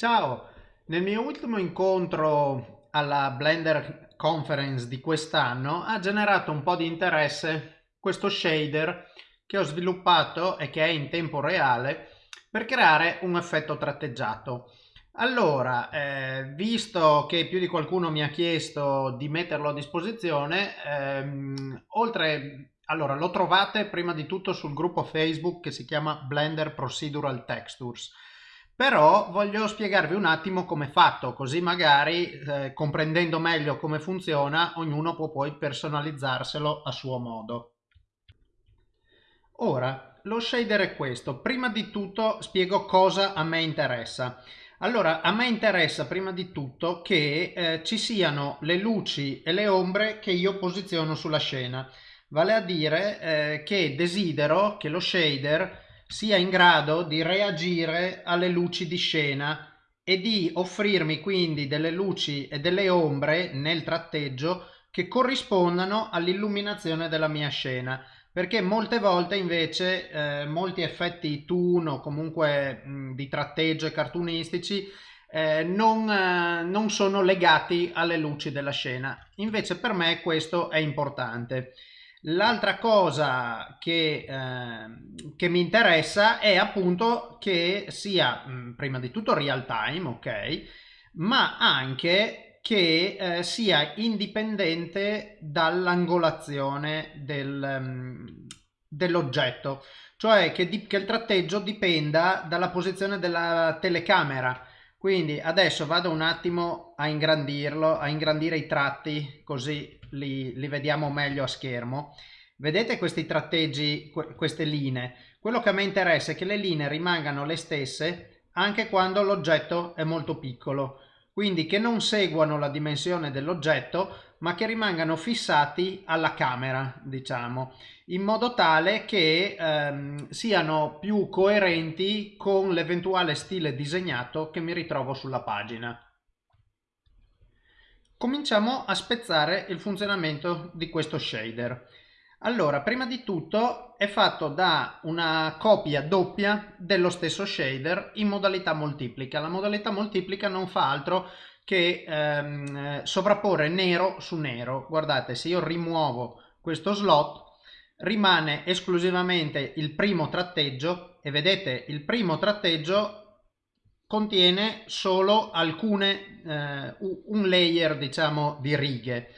Ciao, nel mio ultimo incontro alla Blender Conference di quest'anno ha generato un po' di interesse questo shader che ho sviluppato e che è in tempo reale per creare un effetto tratteggiato. Allora, eh, visto che più di qualcuno mi ha chiesto di metterlo a disposizione, ehm, oltre, allora lo trovate prima di tutto sul gruppo Facebook che si chiama Blender Procedural Textures però voglio spiegarvi un attimo come è fatto, così magari eh, comprendendo meglio come funziona, ognuno può poi personalizzarselo a suo modo. Ora, lo shader è questo. Prima di tutto spiego cosa a me interessa. Allora, a me interessa prima di tutto che eh, ci siano le luci e le ombre che io posiziono sulla scena. Vale a dire eh, che desidero che lo shader sia in grado di reagire alle luci di scena e di offrirmi quindi delle luci e delle ombre nel tratteggio che corrispondano all'illuminazione della mia scena. Perché molte volte invece eh, molti effetti toon o comunque mh, di tratteggio e cartunistici eh, non, eh, non sono legati alle luci della scena. Invece per me questo è importante L'altra cosa che, eh, che, mi interessa è appunto che sia mh, mm, prima di tutto real time, ok, ma anche che eh, sia indipendente dall'angolazione del, um, dell'oggetto, cioè che, che il tratteggio dipenda dalla posizione della telecamera. Quindi adesso vado un attimo a ingrandirlo, a ingrandire i tratti così li, li vediamo meglio a schermo. Vedete questi tratteggi, queste linee? Quello che a me interessa è che le linee rimangano le stesse anche quando l'oggetto è molto piccolo, quindi che non seguano la dimensione dell'oggetto ma che rimangano fissati alla camera, diciamo, in modo tale che ehm, siano più coerenti con l'eventuale stile disegnato che mi ritrovo sulla pagina. Cominciamo a spezzare il funzionamento di questo shader. Allora, prima di tutto è fatto da una copia doppia dello stesso shader in modalità moltiplica. La modalità moltiplica non fa altro che ehm, sovrapporre nero su nero. Guardate, se io rimuovo questo slot rimane esclusivamente il primo tratteggio e vedete il primo tratteggio contiene solo alcune, eh, un layer diciamo di righe,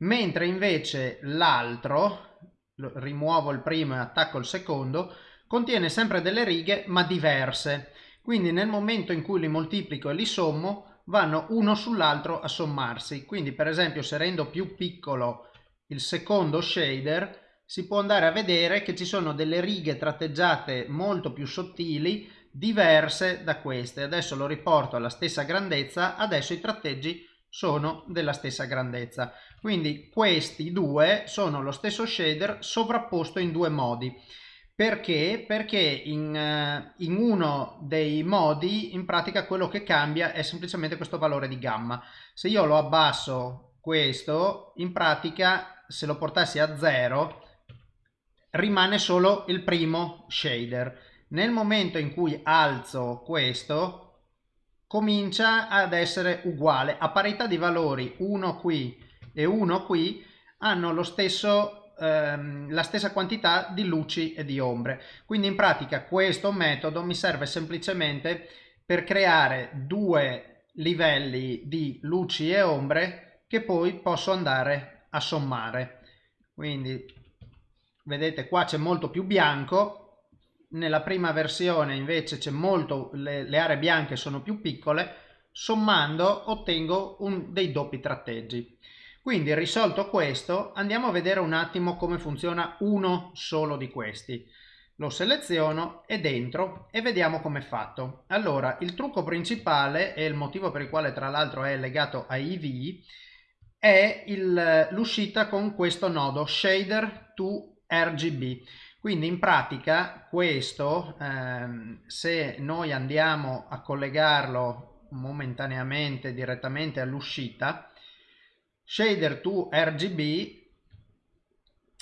mentre invece l'altro, rimuovo il primo e attacco il secondo, contiene sempre delle righe ma diverse. Quindi nel momento in cui li moltiplico e li sommo vanno uno sull'altro a sommarsi. Quindi per esempio se rendo più piccolo il secondo shader si può andare a vedere che ci sono delle righe tratteggiate molto più sottili diverse da queste. Adesso lo riporto alla stessa grandezza, adesso i tratteggi sono della stessa grandezza. Quindi questi due sono lo stesso shader sovrapposto in due modi. Perché? Perché in, uh, in, uno dei modi in pratica quello che cambia è semplicemente questo valore di gamma. Se io lo abbasso questo, in pratica se lo portassi a 0 rimane solo il primo shader nel momento in cui alzo questo comincia ad essere uguale a parità di valori 1 qui e 1 qui hanno lo stesso ehm, la stessa quantità di luci e di ombre quindi in pratica questo metodo mi serve semplicemente per creare due livelli di luci e ombre che poi posso andare a sommare quindi vedete qua c'è molto più bianco nella prima versione invece c'è molto, le, le, aree bianche sono più piccole, sommando ottengo un, dei doppi tratteggi. Quindi risolto questo andiamo a vedere un attimo come funziona uno solo di questi. Lo seleziono e dentro e vediamo come è fatto. Allora il trucco principale e il motivo per il quale tra l'altro è legato a IV è l'uscita con questo nodo shader to RGB quindi in pratica questo, ehm, se noi andiamo a collegarlo momentaneamente direttamente all'uscita, shader to RGB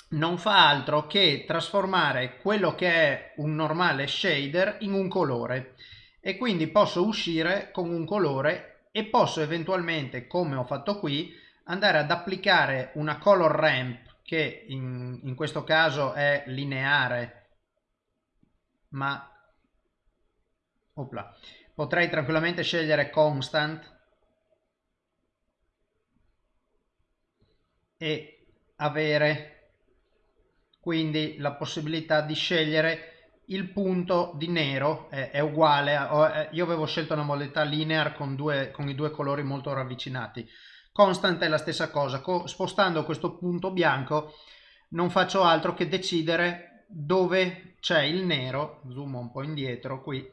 non fa altro che trasformare quello che è un normale shader in un colore. E quindi posso uscire con un colore e posso eventualmente, come ho fatto qui, andare ad applicare una color ramp che in, in questo caso è lineare, ma opla, potrei tranquillamente scegliere constant e avere quindi la possibilità di scegliere il punto di nero è, è uguale a, io avevo scelto una modalità linear con, due, con i due colori molto ravvicinati. Constant è la stessa cosa Co spostando questo punto bianco non faccio altro che decidere dove c'è il nero zoom un po' indietro qui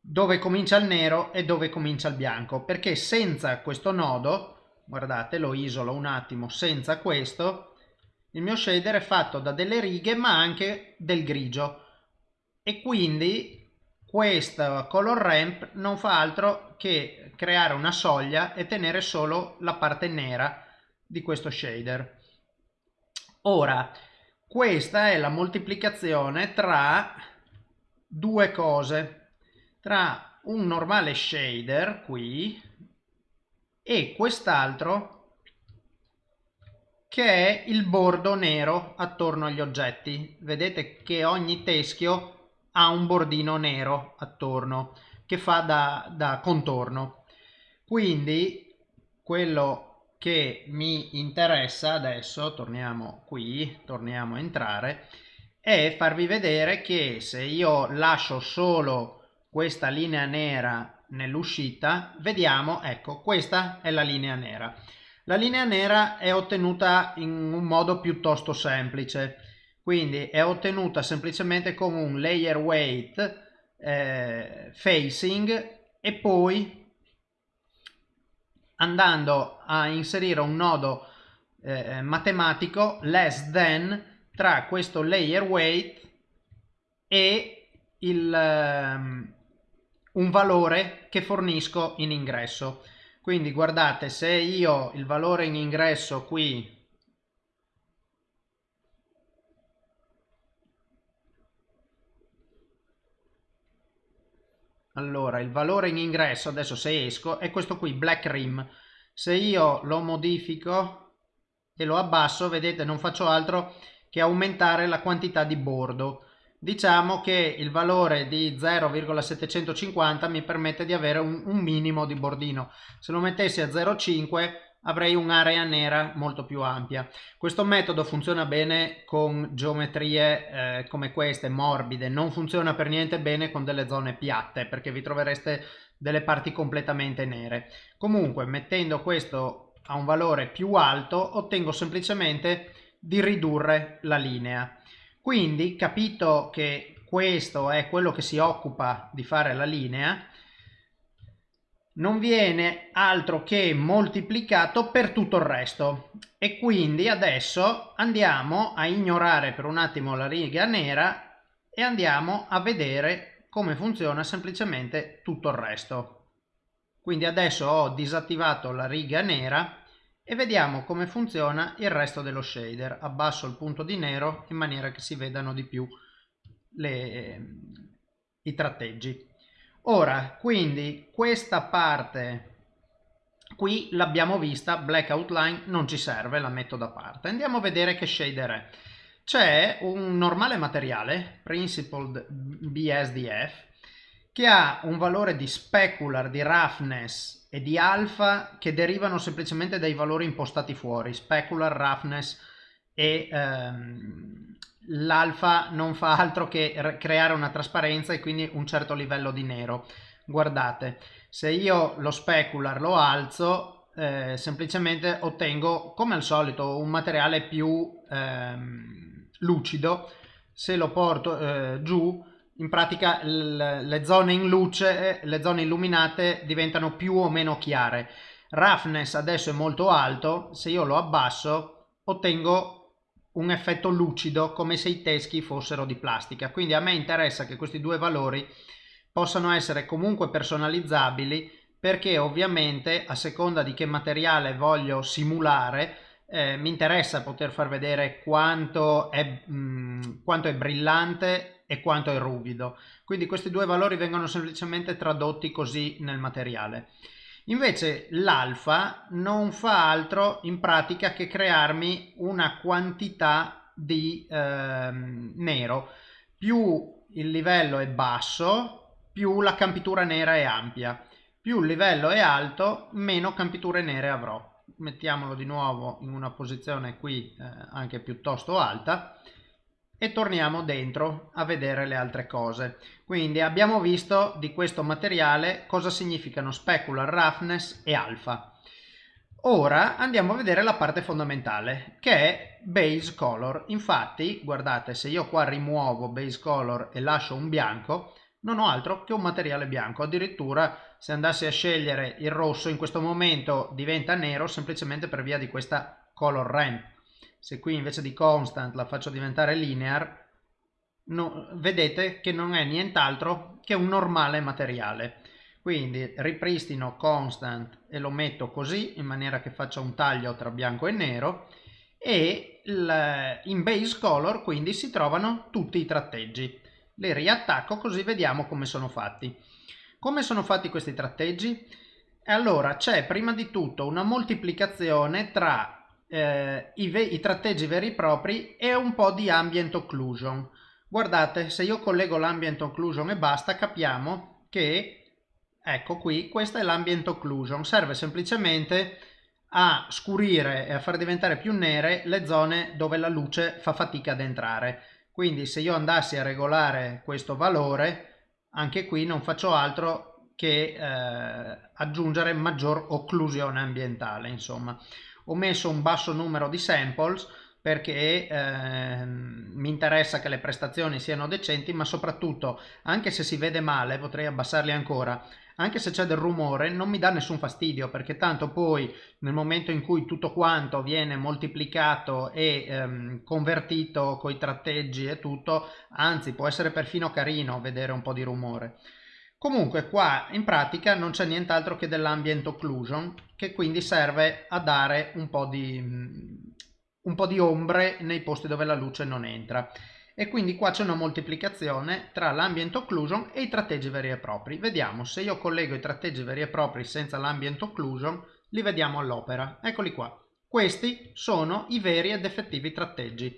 dove comincia il nero e dove comincia il bianco perché senza questo nodo guardate lo isolo un attimo. Senza questo il mio shader è fatto da delle righe ma anche del grigio. E quindi questo color ramp non fa altro che creare una soglia e tenere solo la parte nera di questo shader. Ora questa è la moltiplicazione tra due cose. Tra un normale shader qui e quest'altro che è il bordo nero attorno agli oggetti. Vedete che ogni teschio ha un bordino nero attorno che fa da, da contorno. Quindi quello che mi interessa adesso, torniamo qui, torniamo a entrare, è farvi vedere che se io lascio solo questa linea nera nell'uscita, vediamo, ecco, questa è la linea nera. La linea nera è ottenuta in un modo piuttosto semplice, quindi è ottenuta semplicemente con un layer weight eh, facing e poi andando a inserire un nodo eh, matematico less than tra questo layer weight e il, um, un valore che fornisco in ingresso. Quindi guardate se io il valore in ingresso qui allora il valore in ingresso adesso se esco è questo qui black rim. Se io lo modifico e lo abbasso vedete non faccio altro che aumentare la quantità di bordo diciamo che il valore di 0,750 mi permette di avere un, un, minimo di bordino. Se lo mettessi a 0,5 avrei un'area nera molto più ampia. Questo metodo funziona bene con geometrie eh, come queste morbide. Non funziona per niente bene con delle zone piatte perché vi trovereste delle parti completamente nere. Comunque mettendo questo a un valore più alto ottengo semplicemente di ridurre la linea quindi, capito che questo è quello che si occupa di fare la linea, non viene altro che moltiplicato per tutto il resto. E quindi adesso andiamo a ignorare per un attimo la riga nera e andiamo a vedere come funziona semplicemente tutto il resto. Quindi adesso ho disattivato la riga nera e vediamo come funziona il resto dello shader. Abbasso il punto di nero in maniera che si vedano di più le, i tratteggi. Ora, quindi questa parte qui l'abbiamo vista, black outline non ci serve, la metto da parte. Andiamo a vedere che shader è. C'è un normale materiale, Principled BSDF, che ha un valore di specular, di roughness e di alfa che derivano semplicemente dai valori impostati fuori, specular, roughness e ehm, l'alfa non fa altro che creare una trasparenza e quindi un certo livello di nero. Guardate, se io lo specular lo alzo, eh, semplicemente ottengo come al solito un materiale più ehm, lucido, se lo porto eh, giù in pratica le zone in luce, le zone illuminate diventano più o meno chiare. Roughness adesso è molto alto, se io lo abbasso ottengo un effetto lucido come se i teschi fossero di plastica. Quindi a me interessa che questi due valori possano essere comunque personalizzabili perché ovviamente a seconda di che materiale voglio simulare eh, mi interessa poter far vedere quanto è, mh, quanto è brillante e quanto è ruvido. Quindi questi due valori vengono semplicemente tradotti così nel materiale. Invece l'alfa non fa altro in pratica che crearmi una quantità di eh, nero. Più il livello è basso, più la campitura nera è ampia. Più il livello è alto, meno campiture nere avrò. Mettiamolo di nuovo in una posizione qui eh, anche piuttosto alta e torniamo dentro a vedere le altre cose. Quindi abbiamo visto di questo materiale cosa significano specular roughness e alfa. Ora andiamo a vedere la parte fondamentale che è base color. Infatti guardate se io qua rimuovo base color e lascio un bianco non ho altro che un materiale bianco. Addirittura se andassi a scegliere il rosso in questo momento diventa nero semplicemente per via di questa color ramp se qui invece di constant la faccio diventare linear, no, vedete che non è nient'altro che un normale materiale. Quindi ripristino constant e lo metto così in maniera che faccia un taglio tra bianco e nero e in base color quindi si trovano tutti i tratteggi. Li riattacco così vediamo come sono fatti. Come sono fatti questi tratteggi? Allora c'è prima di tutto una moltiplicazione tra eh, i, i, tratteggi veri e propri e un po' di ambient occlusion. Guardate, se io collego l'ambient occlusion e basta, capiamo che, ecco qui, questa è l'ambient occlusion. Serve semplicemente a scurire e a far diventare più nere le zone dove la luce fa fatica ad entrare. Quindi se io andassi a regolare questo valore, anche qui non faccio altro che eh, aggiungere maggior occlusione ambientale, insomma ho messo un basso numero di samples perché eh, mi interessa che le prestazioni siano decenti ma soprattutto anche se si vede male potrei abbassarli ancora anche se c'è del rumore non mi dà nessun fastidio perché tanto poi nel momento in cui tutto quanto viene moltiplicato e ehm, convertito coi tratteggi e tutto anzi può essere perfino carino vedere un po' di rumore Comunque qua in pratica non c'è nient'altro che dell'ambient occlusion che quindi serve a dare un po, di, un po' di ombre nei posti dove la luce non entra e quindi qua c'è una moltiplicazione tra l'ambient occlusion e i tratteggi veri e propri. Vediamo se io collego i tratteggi veri e propri senza l'ambient occlusion li vediamo all'opera. Eccoli qua. Questi sono i veri ed effettivi tratteggi.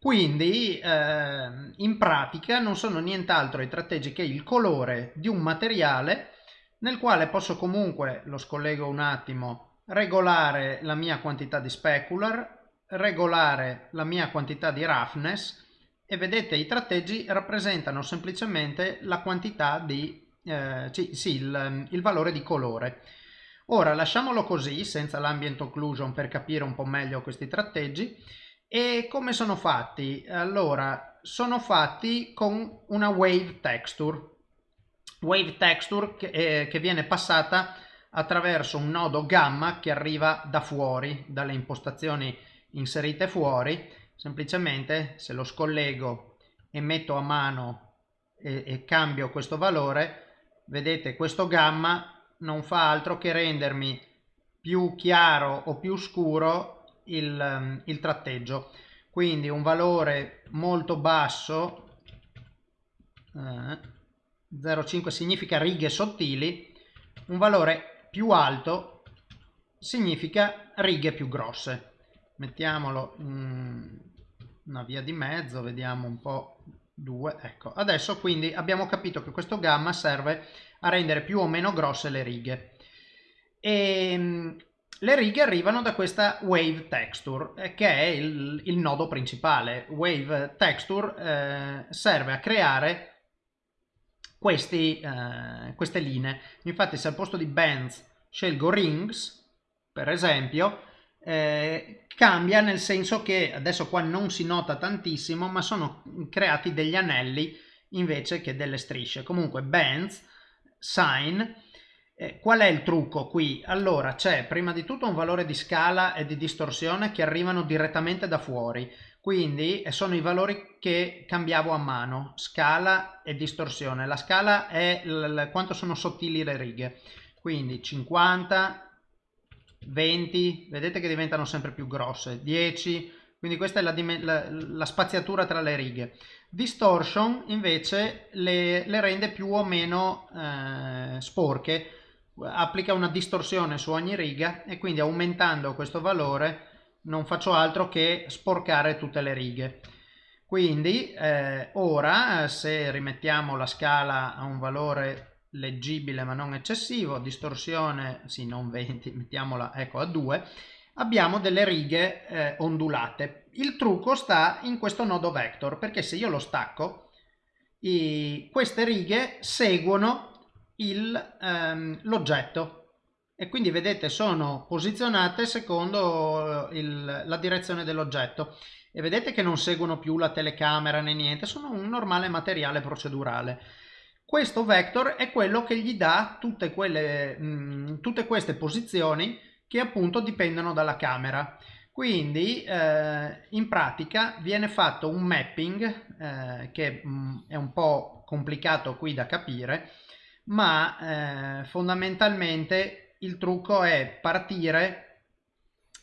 Quindi eh, in pratica non sono nient'altro i tratteggi che il colore di un materiale nel quale posso comunque, lo scollego un attimo, regolare la mia quantità di specular, regolare la mia quantità di roughness e vedete i tratteggi rappresentano semplicemente la quantità di, eh, sì, il, il valore di colore. Ora lasciamolo così senza l'ambient occlusion per capire un po' meglio questi tratteggi e come sono fatti? Allora, sono fatti con una wave texture. Wave texture che, eh, che viene passata attraverso un nodo gamma che arriva da fuori, dalle impostazioni inserite fuori. Semplicemente se lo scollego e metto a mano e, e cambio questo valore, vedete questo gamma non fa altro che rendermi più chiaro o più scuro il, ehm, il tratteggio. Quindi un valore molto basso eh, 0,5 significa righe sottili un valore più alto significa righe più grosse. Mettiamolo in una via di mezzo vediamo un po' due ecco. Adesso quindi abbiamo capito che questo gamma serve a rendere più o meno grosse le righe. E ehm, le righe arrivano da questa wave texture eh, che è il, il nodo principale. Wave texture eh, serve a creare questi, eh, queste linee. Infatti se al posto di bands scelgo rings, per esempio, eh, cambia nel senso che adesso qua non si nota tantissimo, ma sono creati degli anelli invece che delle strisce. Comunque bands, sign, eh, qual è il trucco qui? Allora c'è prima di tutto un valore di scala e di distorsione che arrivano direttamente da fuori, quindi eh, sono i valori che cambiavo a mano, scala e distorsione. La scala è quanto sono sottili le righe, quindi 50, 20, vedete che diventano sempre più grosse, 10, quindi questa è la, la, la spaziatura tra le righe. Distortion invece le, le rende più o meno eh, sporche, applica una distorsione su ogni riga e quindi aumentando questo valore non faccio altro che sporcare tutte le righe. Quindi eh, ora se rimettiamo la scala a un valore leggibile ma non eccessivo, distorsione, sì non 20, mettiamola ecco a 2, abbiamo delle righe eh, ondulate. Il trucco sta in questo nodo vector, perché se io lo stacco, i, queste righe seguono ehm, l'oggetto e quindi vedete sono posizionate secondo eh, il, la direzione dell'oggetto e vedete che non seguono più la telecamera né niente, sono un normale materiale procedurale. Questo vector è quello che gli dà tutte, quelle, mh, mm, tutte queste posizioni che appunto dipendono dalla camera. Quindi eh, in pratica viene fatto un mapping eh, che mh, mm, è un po' complicato qui da capire, ma eh, fondamentalmente il trucco è partire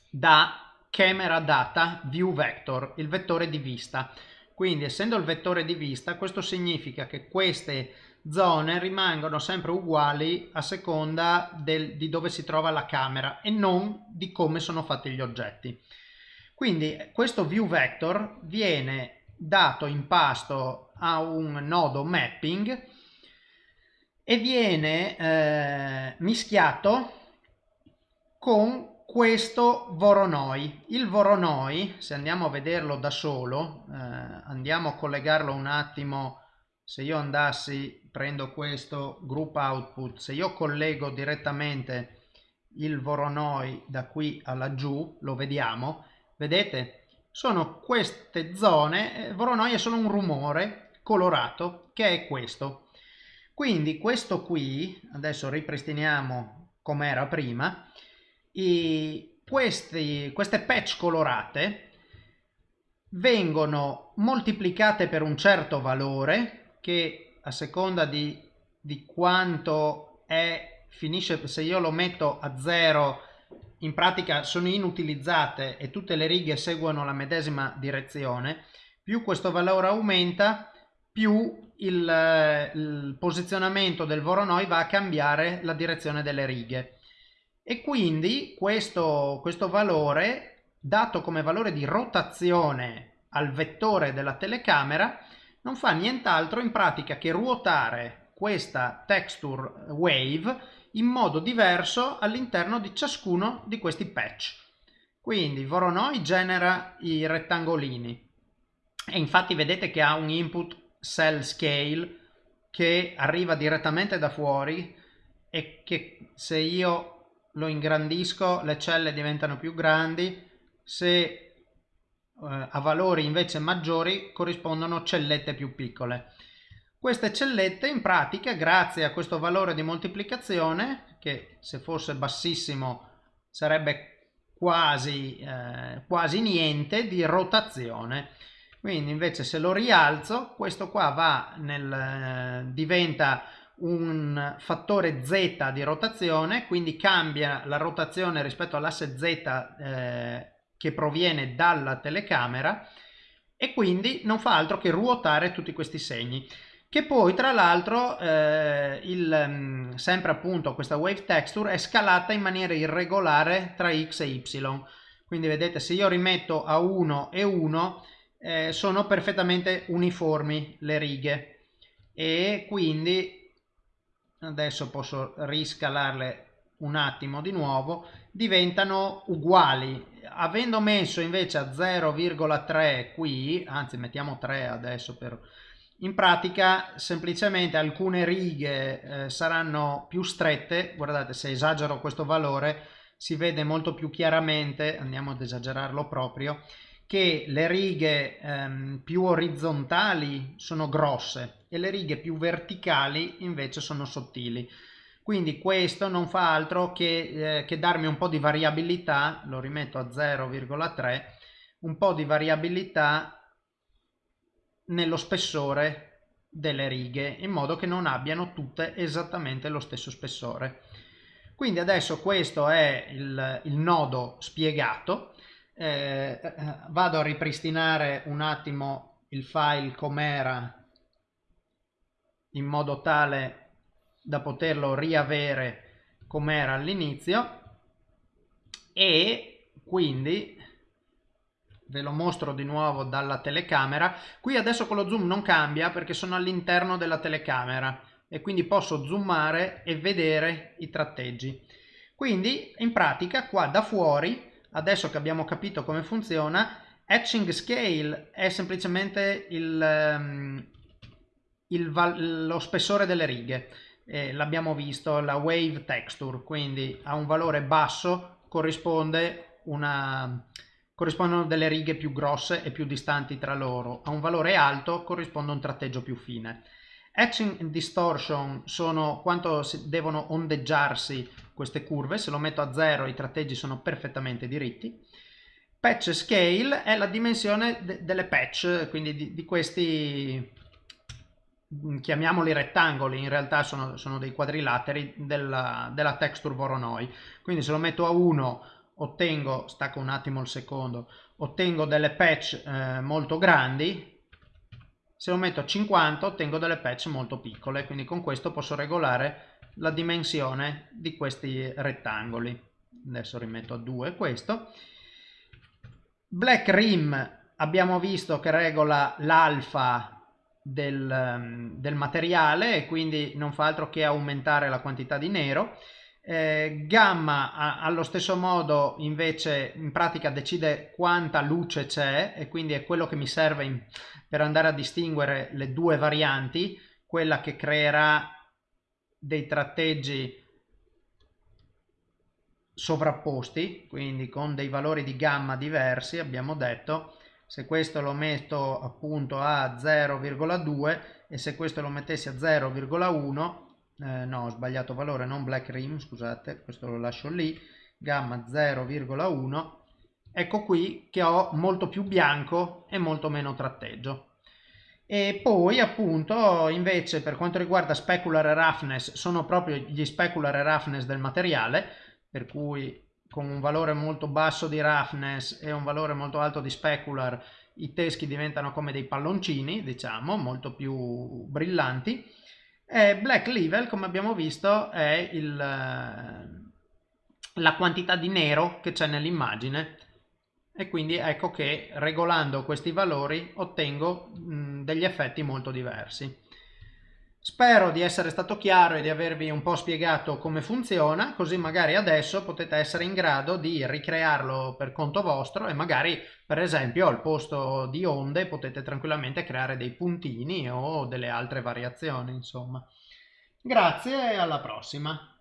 da camera data view vector, il vettore di vista. Quindi essendo il vettore di vista questo significa che queste zone rimangono sempre uguali a seconda del, di dove si trova la camera e non di come sono fatti gli oggetti. Quindi questo view vector viene dato in pasto a un nodo mapping e viene eh, mischiato con questo Voronoi. Il Voronoi, se andiamo a vederlo da solo, eh, andiamo a collegarlo un attimo, se io andassi prendo questo group output, se io collego direttamente il Voronoi da qui a laggiù, lo vediamo, vedete? Sono queste zone, eh, Voronoi è solo un rumore colorato che è questo. Quindi questo qui, adesso ripristiniamo come era prima, i, questi, queste patch colorate vengono moltiplicate per un certo valore che a seconda di, di quanto è, finisce, se io lo metto a zero, in pratica sono inutilizzate e tutte le righe seguono la medesima direzione, più questo valore aumenta, più il, il posizionamento del Voronoi va a cambiare la direzione delle righe. E quindi questo, questo valore, dato come valore di rotazione al vettore della telecamera, non fa nient'altro in pratica che ruotare questa texture wave in modo diverso all'interno di ciascuno di questi patch. Quindi Voronoi genera i rettangolini e infatti vedete che ha un input cell scale che arriva direttamente da fuori e che se io lo ingrandisco le celle diventano più grandi, se eh, a valori invece maggiori corrispondono cellette più piccole. Queste cellette in pratica grazie a questo valore di moltiplicazione che se fosse bassissimo sarebbe quasi, eh, quasi niente di rotazione. Quindi invece se lo rialzo questo qua va nel, eh, diventa un fattore z di rotazione quindi cambia la rotazione rispetto all'asse z eh, che proviene dalla telecamera e quindi non fa altro che ruotare tutti questi segni. Che poi tra l'altro eh, mm, sempre appunto questa wave texture è scalata in maniera irregolare tra x e y. Quindi vedete se io rimetto a 1 e 1 eh, sono perfettamente uniformi le righe. E quindi adesso posso riscalarle un attimo di nuovo diventano uguali. Avendo messo invece a 0,3 qui anzi mettiamo 3 adesso per in pratica semplicemente alcune righe eh, saranno più strette. Guardate se esagero questo valore si vede molto più chiaramente andiamo ad esagerarlo proprio che le righe ehm, più orizzontali sono grosse e le righe più verticali invece sono sottili. Quindi questo non fa altro che, eh, che darmi un po' di variabilità lo rimetto a 0,3 un po' di variabilità nello spessore delle righe in modo che non abbiano tutte esattamente lo stesso spessore. Quindi adesso questo è il, il nodo spiegato eh, eh vado a ripristinare un attimo il file com'era in modo tale da poterlo riavere com'era all'inizio e quindi ve lo mostro di nuovo dalla telecamera. Qui adesso con lo zoom non cambia perché sono all'interno della telecamera e quindi posso zoomare e vedere i tratteggi. Quindi in pratica qua da fuori adesso che abbiamo capito come funziona etching scale è semplicemente il, um, il lo spessore delle righe eh, l'abbiamo visto la wave texture quindi a un valore basso corrisponde una corrispondono delle righe più grosse e più distanti tra loro. A un valore alto corrisponde un tratteggio più fine. Etching distortion sono quanto devono ondeggiarsi queste curve, se lo metto a zero i tratteggi sono perfettamente diritti. Patch scale è la dimensione de delle patch, quindi di, di, questi, mm, chiamiamoli rettangoli, in realtà sono, sono dei quadrilateri della, della texture Voronoi. Quindi se lo metto a 1 ottengo, stacco un attimo il secondo, ottengo delle patch eh, molto grandi, se lo metto a 50 ottengo delle patch molto piccole, quindi con questo posso regolare la dimensione di questi rettangoli. Adesso rimetto a 2 questo. Black Rim abbiamo visto che regola l'alfa del, del materiale e quindi non fa altro che aumentare la quantità di nero eh, gamma a, allo stesso modo invece in pratica decide quanta luce c'è e quindi è quello che mi serve in, per andare a distinguere le due varianti, quella che creerà dei tratteggi sovrapposti, quindi con dei valori di gamma diversi, abbiamo detto, se questo lo metto appunto a 0,2 e se questo lo mettessi a 0,1 eh, no ho sbagliato valore non black rim scusate questo lo lascio lì gamma 0,1 ecco qui che ho molto più bianco e molto meno tratteggio e poi appunto invece per quanto riguarda specular roughness sono proprio gli specular roughness del materiale per cui con un valore molto basso di roughness e un valore molto alto di specular i teschi diventano come dei palloncini diciamo molto più brillanti. E black level, come abbiamo visto, è il, la quantità di nero che c'è nell'immagine e quindi ecco che regolando questi valori ottengo mh, degli effetti molto diversi. Spero di essere stato chiaro e di avervi un po' spiegato come funziona, così magari adesso potete essere in grado di ricrearlo per conto vostro e magari per esempio al posto di onde potete tranquillamente creare dei puntini o delle altre variazioni insomma. Grazie e alla prossima!